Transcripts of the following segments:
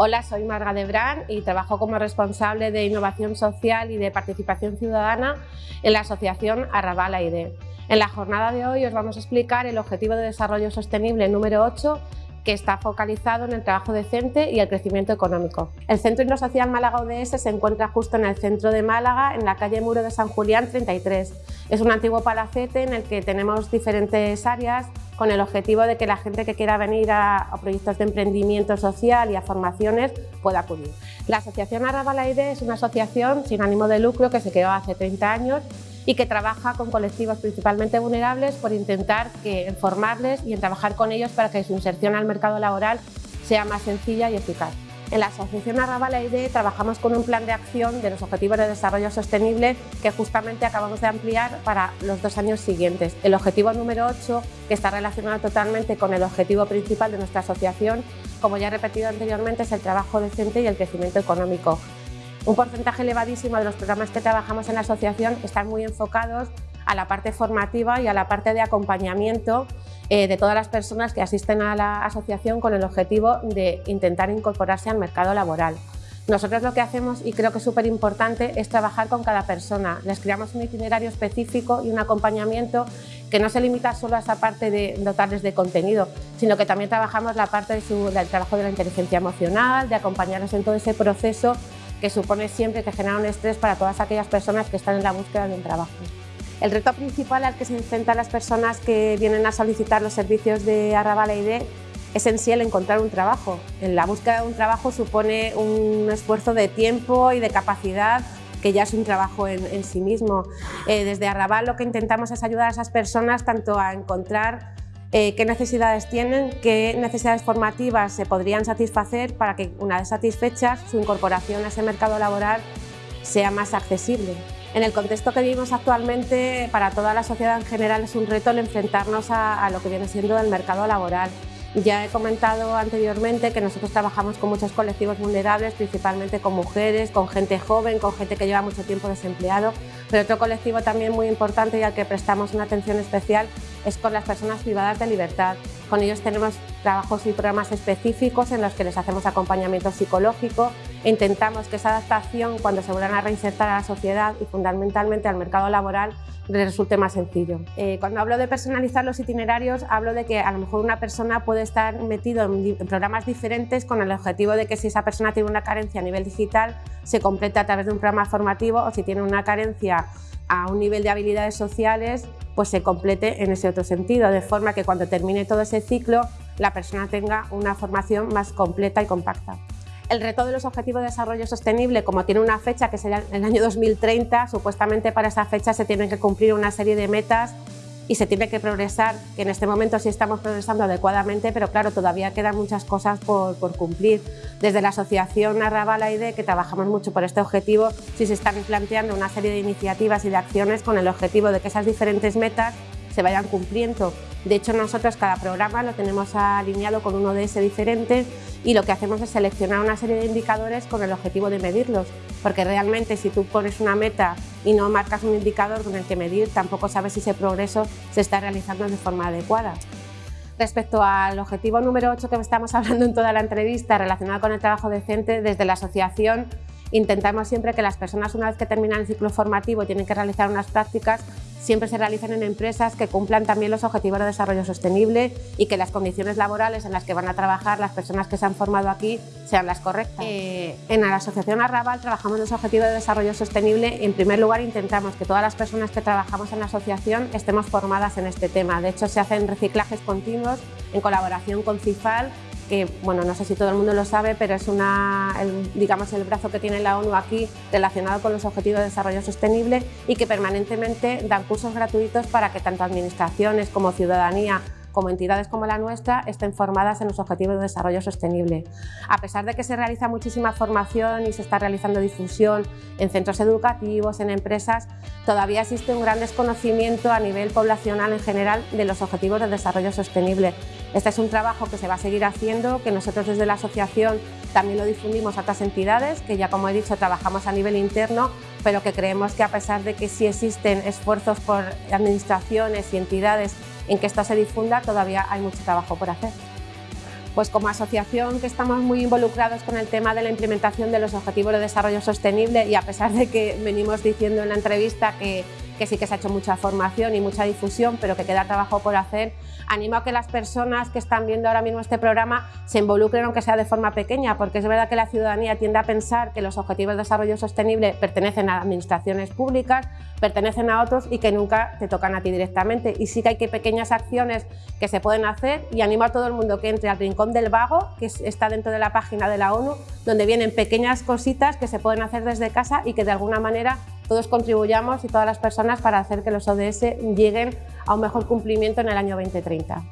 Hola, soy Marga Debrán y trabajo como responsable de Innovación Social y de Participación Ciudadana en la Asociación Arrabal AID. En la jornada de hoy os vamos a explicar el Objetivo de Desarrollo Sostenible número 8 que está focalizado en el trabajo decente y el crecimiento económico. El Centro Social Málaga ODS se encuentra justo en el centro de Málaga, en la calle Muro de San Julián 33. Es un antiguo palacete en el que tenemos diferentes áreas con el objetivo de que la gente que quiera venir a, proyectos de emprendimiento social y a formaciones pueda acudir. La Asociación Arrabalaide es una asociación sin ánimo de lucro que se creó hace 30 años y que trabaja con colectivos principalmente vulnerables por intentar que, formarles y en trabajar con ellos para que su inserción al mercado laboral sea más sencilla y eficaz. En la Asociación Arrabal ID trabajamos con un plan de acción de los Objetivos de Desarrollo Sostenible que justamente acabamos de ampliar para los dos años siguientes. El objetivo número 8, que está relacionado totalmente con el objetivo principal de nuestra asociación, como ya he repetido anteriormente, es el trabajo decente y el crecimiento económico. Un porcentaje elevadísimo de los programas que trabajamos en la asociación están muy enfocados a la parte formativa y a la parte de acompañamiento eh, de todas las personas que asisten a la asociación con el objetivo de intentar incorporarse al mercado laboral. Nosotros lo que hacemos, y creo que es súper importante, es trabajar con cada persona. Les creamos un itinerario específico y un acompañamiento que no se limita solo a esa parte de dotarles de contenido, sino que también trabajamos la parte del trabajo de la inteligencia emocional, de acompañarles en todo ese proceso que supone siempre que genera un estrés para todas aquellas personas que están en la búsqueda de un trabajo. El reto principal al que se enfrentan las personas que vienen a solicitar los servicios de Arrabal ID es en sí el encontrar un trabajo. En la búsqueda de un trabajo supone un esfuerzo de tiempo y de capacidad que ya es un trabajo en, sí mismo. Eh, desde Arrabal lo que intentamos es ayudar a esas personas tanto a encontrar eh, qué necesidades tienen, qué necesidades formativas se podrían satisfacer para que una vez satisfechas su incorporación a ese mercado laboral sea más accesible. En el contexto que vivimos actualmente, para toda la sociedad en general es un reto el enfrentarnos a, lo que viene siendo el mercado laboral. Ya he comentado anteriormente que nosotros trabajamos con muchos colectivos vulnerables, principalmente con mujeres, con gente joven, con gente que lleva mucho tiempo desempleado, pero otro colectivo también muy importante y al que prestamos una atención especial es con las personas privadas de libertad. Con ellos tenemos trabajos y programas específicos en los que les hacemos acompañamiento psicológico intentamos que esa adaptación cuando se vuelvan a reinsertar a la sociedad y fundamentalmente al mercado laboral les resulte más sencillo. Eh, cuando hablo de personalizar los itinerarios hablo de que a lo mejor una persona puede estar metido en, programas diferentes con el objetivo de que si esa persona tiene una carencia a nivel digital se complete a través de un programa formativo o si tiene una carencia a un nivel de habilidades sociales pues se complete en ese otro sentido, de forma que cuando termine todo ese ciclo la persona tenga una formación más completa y compacta. El reto de los Objetivos de Desarrollo Sostenible, como tiene una fecha que será el año 2030, supuestamente para esa fecha se tienen que cumplir una serie de metas y se tiene que progresar, que en este momento sí estamos progresando adecuadamente, pero claro, todavía quedan muchas cosas por, cumplir. Desde la Asociación Arrabal AID, que trabajamos mucho por este objetivo, sí se están planteando una serie de iniciativas y de acciones con el objetivo de que esas diferentes metas se vayan cumpliendo. De hecho, nosotros cada programa lo tenemos alineado con un ODS diferente y lo que hacemos es seleccionar una serie de indicadores con el objetivo de medirlos, porque realmente si tú pones una meta y no marcas un indicador con el que medir, tampoco sabes si ese progreso se está realizando de forma adecuada. Respecto al objetivo número 8 que estamos hablando en toda la entrevista relacionado con el trabajo decente, desde la asociación intentamos siempre que las personas una vez que terminan el ciclo formativo tienen que realizar unas prácticas siempre se realicen en empresas que cumplan también los objetivos de desarrollo sostenible y que las condiciones laborales en las que van a trabajar las personas que se han formado aquí sean las correctas. Eh, en la Asociación Arrabal trabajamos los objetivos de desarrollo sostenible. En primer lugar intentamos que todas las personas que trabajamos en la asociación estemos formadas en este tema. De hecho se hacen reciclajes continuos en colaboración con CIFAL que bueno, no sé si todo el mundo lo sabe, pero es una, el, digamos, el brazo que tiene la ONU aquí relacionado con los Objetivos de Desarrollo Sostenible y que permanentemente dan cursos gratuitos para que tanto administraciones como ciudadanía como entidades como la nuestra estén formadas en los Objetivos de Desarrollo Sostenible. A pesar de que se realiza muchísima formación y se está realizando difusión en centros educativos, en empresas, todavía existe un gran desconocimiento a nivel poblacional en general de los Objetivos de Desarrollo Sostenible. Este es un trabajo que se va a seguir haciendo, que nosotros desde la asociación también lo difundimos a otras entidades, que ya como he dicho trabajamos a nivel interno, pero que creemos que a pesar de que sí existen esfuerzos por administraciones y entidades en que esto se difunda, todavía hay mucho trabajo por hacer. Pues como asociación que estamos muy involucrados con el tema de la implementación de los Objetivos de Desarrollo Sostenible y a pesar de que venimos diciendo en la entrevista que que sí que se ha hecho mucha formación y mucha difusión, pero que queda trabajo por hacer. Animo a que las personas que están viendo ahora mismo este programa se involucren, aunque sea de forma pequeña, porque es verdad que la ciudadanía tiende a pensar que los Objetivos de Desarrollo Sostenible pertenecen a administraciones públicas, pertenecen a otros y que nunca te tocan a ti directamente. Y sí que hay que pequeñas acciones que se pueden hacer y animo a todo el mundo que entre al Rincón del Vago, que está dentro de la página de la ONU, donde vienen pequeñas cositas que se pueden hacer desde casa y que de alguna manera todos contribuyamos y todas las personas para hacer que los ODS lleguen a un mejor cumplimiento en el año 2030.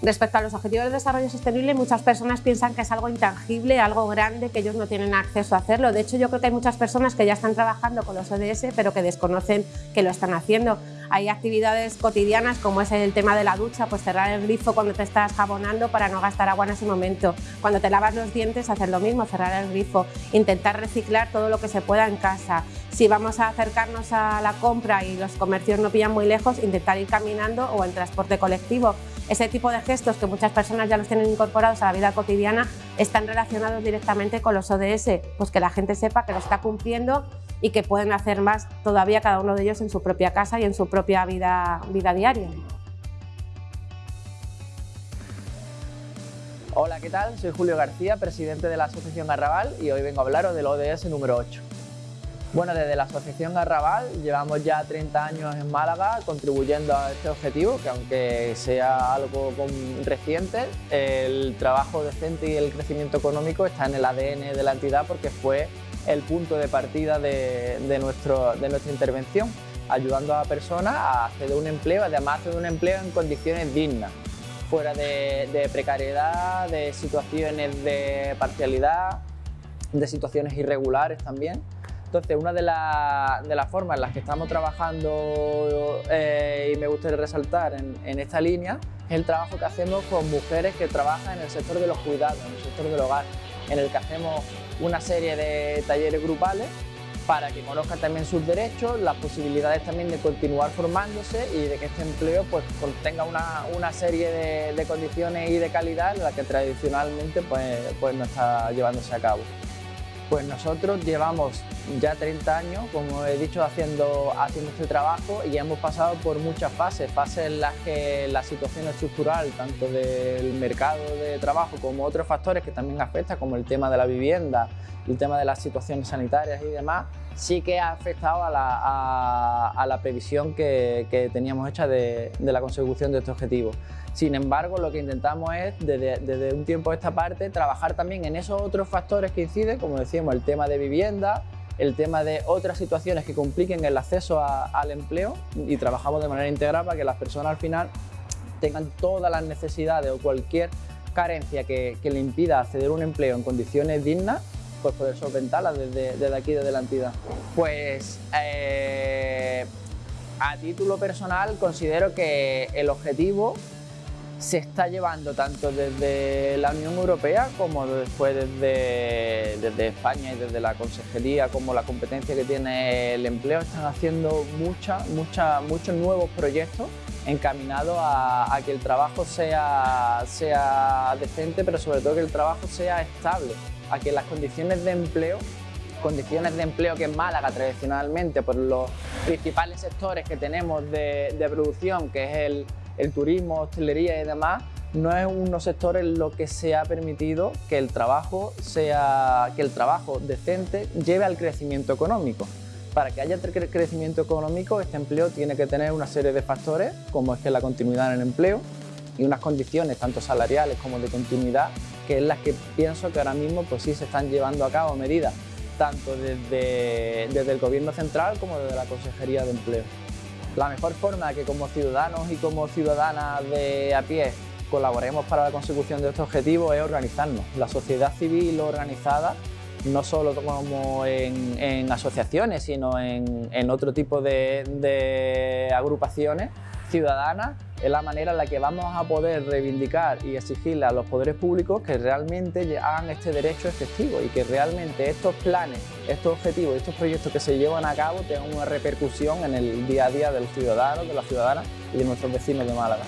Respecto a los Objetivos de Desarrollo Sostenible, muchas personas piensan que es algo intangible, algo grande, que ellos no tienen acceso a hacerlo. De hecho, yo creo que hay muchas personas que ya están trabajando con los ODS, pero que desconocen que lo están haciendo. Hay actividades cotidianas como es el tema de la ducha, pues cerrar el grifo cuando te estás jabonando para no gastar agua en ese momento. Cuando te lavas los dientes, hacer lo mismo, cerrar el grifo. Intentar reciclar todo lo que se pueda en casa. Si vamos a acercarnos a la compra y los comercios no pillan muy lejos, intentar ir caminando o en transporte colectivo. Ese tipo de gestos que muchas personas ya los tienen incorporados a la vida cotidiana están relacionados directamente con los ODS, pues que la gente sepa que lo está cumpliendo y que pueden hacer más todavía cada uno de ellos en su propia casa y en su propia vida, vida diaria. Hola, ¿qué tal? Soy Julio García, presidente de la Asociación Garrabal y hoy vengo a hablaros del ODS número 8. Bueno, desde la Asociación Garrabal llevamos ya 30 años en Málaga contribuyendo a este objetivo, que aunque sea algo reciente, el trabajo decente y el crecimiento económico está en el ADN de la entidad porque fue el punto de partida de, nuestra intervención, ayudando a personas a hacer un empleo, además de un empleo en condiciones dignas, fuera de, precariedad, de situaciones de parcialidad, de situaciones irregulares también. Entonces, una de, las formas en las que estamos trabajando eh, y me gustaría resaltar en, esta línea es el trabajo que hacemos con mujeres que trabajan en el sector de los cuidados, en el sector del hogar, en el que hacemos una serie de talleres grupales para que conozcan también sus derechos, las posibilidades también de continuar formándose y de que este empleo pues, contenga una, serie de, condiciones y de calidad en las que tradicionalmente pues, pues no está llevándose a cabo. Pues nosotros llevamos ya 30 años, como he dicho, haciendo, haciendo este trabajo y hemos pasado por muchas fases, fases en las que la situación estructural, tanto del mercado de trabajo como otros factores que también afectan, como el tema de la vivienda, el tema de las situaciones sanitarias y demás, sí que ha afectado a la, previsión que, teníamos hecha de, de la consecución de este objetivo. Sin embargo, lo que intentamos es, desde, un tiempo a esta parte, trabajar también en esos otros factores que inciden, como decíamos, el tema de vivienda, el tema de otras situaciones que compliquen el acceso al empleo y trabajamos de manera integral para que las personas al final tengan todas las necesidades o cualquier carencia que, le impida acceder a un empleo en condiciones dignas, pues poder solventarlas desde, aquí, desde la entidad. Pues eh, a título personal considero que el objetivo se está llevando tanto desde la Unión Europea como después desde, desde, España y desde la Consejería como la competencia que tiene el empleo están haciendo muchos nuevos proyectos encaminados a, a, que el trabajo sea, sea decente pero sobre todo que el trabajo sea estable, a que las condiciones de empleo condiciones de empleo que en Málaga tradicionalmente por los principales sectores que tenemos de, de producción que es el, el turismo, hostelería y demás, no es unos sectores los que se ha permitido que el trabajo sea que el trabajo decente lleve al crecimiento económico. Para que haya crecimiento económico, este empleo tiene que tener una serie de factores, como es que la continuidad en el empleo y unas condiciones tanto salariales como de continuidad, que es las que pienso que ahora mismo pues sí se están llevando a cabo medidas, tanto desde, desde el Gobierno central como desde la Consejería de Empleo. La mejor forma que como ciudadanos y como ciudadanas de a pie colaboremos para la consecución de estos objetivos es organizarnos. La sociedad civil organizada, no solo como en, asociaciones, sino en, otro tipo de agrupaciones ciudadanas, es la manera en la que vamos a poder reivindicar y exigirle a los poderes públicos que realmente hagan este derecho efectivo y que realmente estos planes, estos objetivos, estos proyectos que se llevan a cabo tengan una repercusión en el día a día de los ciudadanos, de las ciudadanas y de nuestros vecinos de Málaga.